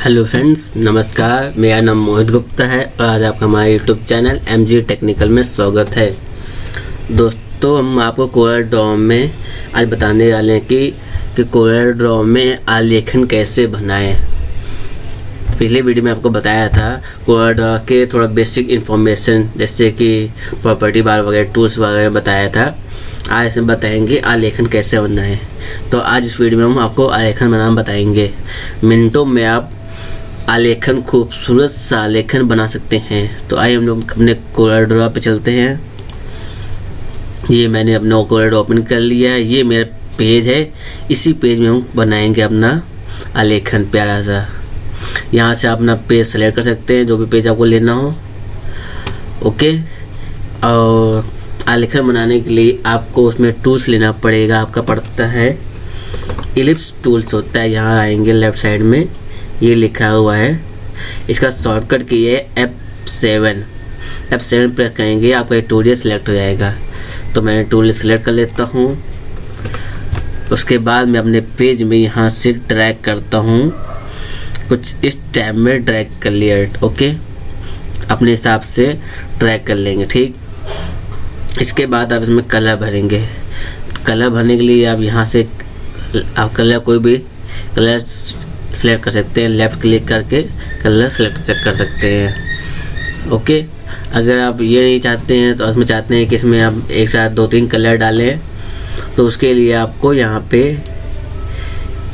Hello friends, नमस्कार। मेरा नाम मोहित गुप्ता है और आज आपका हमारे YouTube channel M G technical में स्वागत है। दोस्तों, हम आपको कोरल ड्रॉ में आज बताने वाले हैं कि कि कोरल ड्रॉ में आलेखन कैसे बनाएँ। पिछले वीडियो में आपको बताया था कोरल ड्रॉ के थोड़ा बेसिक इन्फॉर्मेशन जैसे कि प्रॉपर्टी बार वगैरह टूल्स वगैरह बताया था। आज इसमें बताएँगे आलेखन कैसे बनाएँ। तो आज इस वीडियो में हम आपको आलेखन बनाना बताएँगे। मिनटों में आप आलेखन, खूबसूरत सा आलेखन बना सकते हैं। तो आइए हम लोग अपने कोलर ड्रॉ पे चलते हैं। ये मैंने अपना कोलर ओपन कर लिया है। ये मेरा पेज है। इसी पेज में हम बनाएँगे अपना आलेखन प्यारा सा यहाँ से आप अपना पेज सेलेक्ट कर सकते हैं, जो भी पेज आपको लेना हो। ओके? और आलेखन बनाने के लिए आपको उसमें टूल्स लेना पड़ेगा। आपका पड़ता है इलिप्स टूल्स होता है। यहाँ आएँगे लेफ़्ट साइड में। ये लिखा हुआ है। इसका शॉर्टकट की है एफ़ सेवन एफ़ सेवन पर करेंगे आपका ये टूल सेलेक्ट हो जाएगा। तो मैं टूल सेलेक्ट कर लेता हूँ। उसके बाद मैं अपने पेज में यहाँ से ट्रैक करता हूँ। कुछ इस टाइप में ट्रैक कर लिया ओके अपने हिसाब से ट्रैक कर लेंगे, ठीक? इसके बाद आप इसमें कलर भरेंगे। कलर भरने के लिए आप यहाँ से, आप कलर कोई भी कलर सेलेक्ट कर सकते हैं लेफ़्ट क्लिक करके कलर सेलेक्ट कर सकते हैं। ओके अगर आप ये नहीं चाहते हैं तो उसमें चाहते हैं कि इसमें आप एक साथ दो तीन कलर डालें तो उसके लिए आपको यहाँ पे,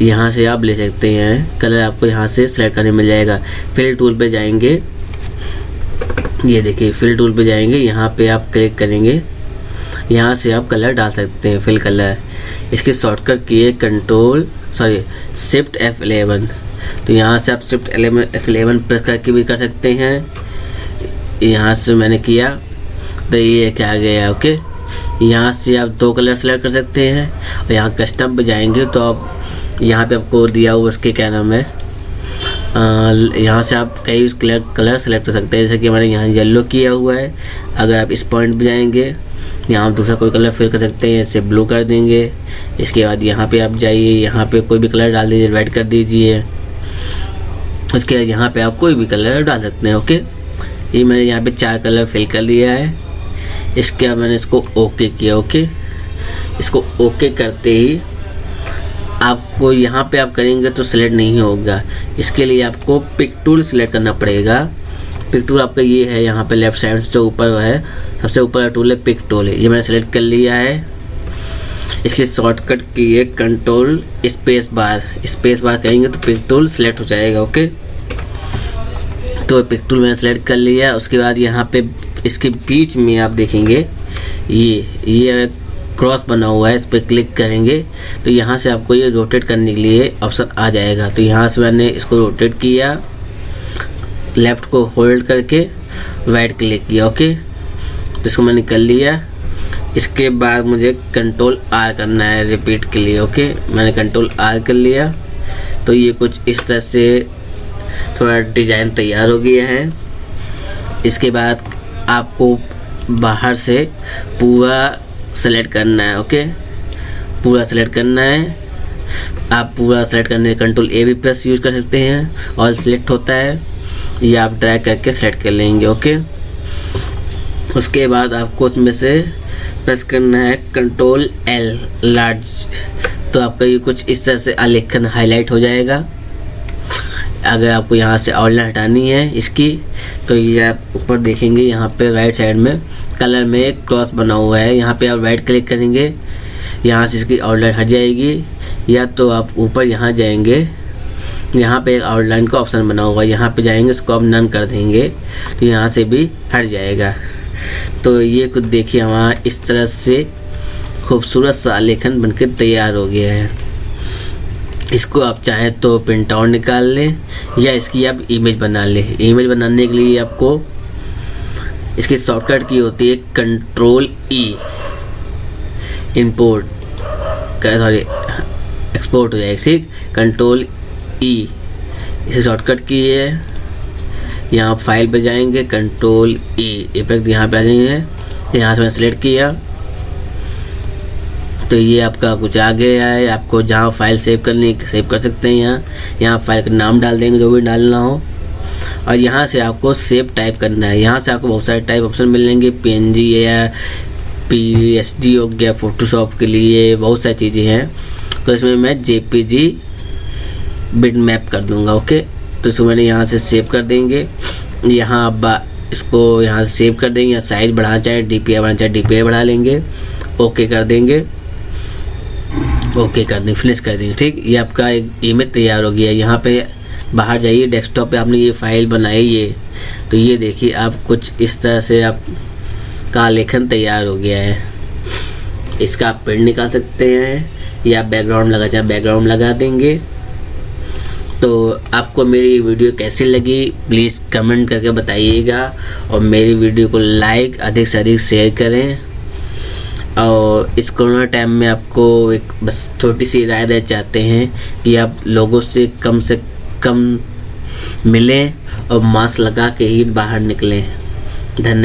यहाँ से आप ले सकते हैं। कलर आपको यहाँ से सेलेक्ट करने मिल जाएगा। फिल टूल पे जाएँगे। ये देखिए फिल टूल पे जाएँगे। यहाँ पे आप क्लिक करेंगे। यहाँ से आप कलर डाल सकते हैं फिल कलर इसके शॉर्टकट की है control sorry shift F eleven तो यहाँ से आप शिफ्ट एफ़ एलेवन प्रेस करके भी कर सकते हैं। यहाँ से मैंने किया। तो ये क्या गया ओके यहाँ से आप दो कलर सेलेक्ट कर सकते हैं। और यहाँ कस्टम पे जाएँगे तो आप, यहाँ पे आपको दिया हुआ उसके क्या नाम है? यहाँ से आप कई कलर कलर सेलेक्ट कर सकते हैं। जैसे कि मैंने यहाँ येलो किया हुआ है। अगर आप इस पॉइंट पर जाएँगे यहाँ आप दूसरा कोई कलर फिल कर सकते हैं, इसे ब्लू कर देंगे। इसके बाद यहाँ पे आप जाइए, यहाँ पे कोई भी कलर डाल दीजिए रेड कर दीजिए। उसके बाद यहाँ पे आप कोई भी कलर डाल सकते हैं ओके ये मैंने यहाँ पे चार कलर फिल कर लिया है। इसके बाद मैंने इसको ओके किया ओके इसको ओके करते ही आपको यहाँ पे आप करेंगे तो सिलेक्ट नहीं होगा। इसके लिए आपको पिक टूल सिलेक्ट करना पड़ेगा। पिक टूल आपका ये है, यहाँ पे लेफ़्ट साइड से ऊपर है, सबसे ऊपर टूल है पिक टूल ये मैंने सेलेक्ट कर लिया है। इसलिए शॉर्टकट की है control space bar space bar कहेंगे तो पिक टूल सेलेक्ट हो जाएगा ओके तो पिक टूल मैंने सेलेक्ट कर लिया, उसके बाद यहाँ पे इसके बीच में आप देखेंगे, ये ये क्रॉस बना हुआ है, इस पर क्लिक करेंगे तो यहाँ से आपको ये रोटेट करने के लिए ऑप्शन आ जाएगा। तो यहाँ से मैंने इसको रोटेट किया। लेफ़्ट को होल्ड करके वाइट क्लिक किया, ओके? जिसको मैंने कर लिया। इसके बाद मुझे कंट्रोल आर करना है रिपीट के लिए, ओके? मैंने कंट्रोल आर कर लिया। तो ये कुछ इस तरह से थोड़ा डिज़ाइन तैयार हो गया है। इसके बाद आपको बाहर से पूरा सेलेक्ट करना है, ओके? पूरा सेलेक्ट करना है। आप पूरा सेलेक्ट करने कंट्रोल ए भी प्रेस यूज़ कर सकते हैं। ऑल सेलेक्ट होता है। ये आप ड्रैग करके सेलेक्ट कर लेंगे ओके उसके बाद आपको उसमें से प्रेस करना है कंट्रोल एल लार्ज तो आपका ये कुछ इस तरह से आलेखन हाईलाइट हो जाएगा। अगर आपको यहाँ से आउटलाइन हटानी है इसकी तो ये आप ऊपर देखेंगे, यहाँ पे राइट साइड में कलर में एक क्रॉस बना हुआ है। यहाँ पे आप राइट क्लिक करेंगे, यहाँ से इसकी आउटलाइन हट जाएगी। या तो आप ऊपर यहाँ जाएँगे यहाँ पे एक आउटलाइन का ऑप्शन बना हुआ है। यहाँ पे जाएँगे इसको आप नन कर देंगे तो यहाँ से भी हट जाएगा। तो ये कुछ देखिए हमारा इस तरह से खूबसूरत सा आलेखन बनकर तैयार हो गया है। इसको आप चाहें तो प्रिंट आउट निकाल लें, या इसकी आप इमेज बना लें। इमेज बनाने के लिए आपको इसकी शॉर्टकट की होती है control E import sorry export हो जाएगा, ठीक? कंट्रोल ई इसे शॉर्टकट की है यहाँ फ़ाइल पे जाएँगे कंट्रोल ई इफ़ेक्ट यहाँ पे आ जाएँगे। यहाँ से मैंने सेलेक्ट किया। तो ये आपका कुछ आ गया है आपको जहाँ फ़ाइल सेव करनी सेव कर सकते हैं यहाँ। यहाँ फ़ाइल का नाम डाल देंगे, जो भी डालना हो। और यहाँ से आपको सेव टाइप करना है। यहाँ से आपको बहुत सारे टाइप ऑप्शन मिलेंगे पी या पी एस डी हो गया फोटोशॉप के लिए बहुत सारी चीज़ें हैं। तो इसमें मैं J P G bitmap कर दूँगा, ओके? तो इसको मैंने यहाँ से सेव कर देंगे। यहाँ आप इसको यहाँ से सेव कर देंगे, या साइज़ बढ़ाना चाहे डी पी बढ़ाना चाहे डी पी बढ़ा लेंगे। ओके कर देंगे। ओके कर देंगे, फिनिश कर देंगे, ठीक? ये आपका एक इमेज तैयार हो गया। यहाँ पे बाहर जाइए, डेस्कटॉप पे आपने ये फ़ाइल बनाई ये तो ये देखिए, आप कुछ इस तरह से आप का लेखन तैयार हो गया है। इसका आप प्रिंट निकाल सकते हैं, या बैकग्राउंड लगा, चाहे बैकग्राउंड लगा देंगे। तो आपको मेरी वीडियो कैसी लगी प्लीज़ कमेंट करके बताइएगा और मेरी वीडियो को लाइक अधिक से अधिक शेयर करें। और इस कोरोना टाइम में आपको एक बस छोटी सी राय देना चाहते हैं कि आप लोगों से कम से कम मिलें और मास्क लगा के ही बाहर निकलें। धन्यवाद।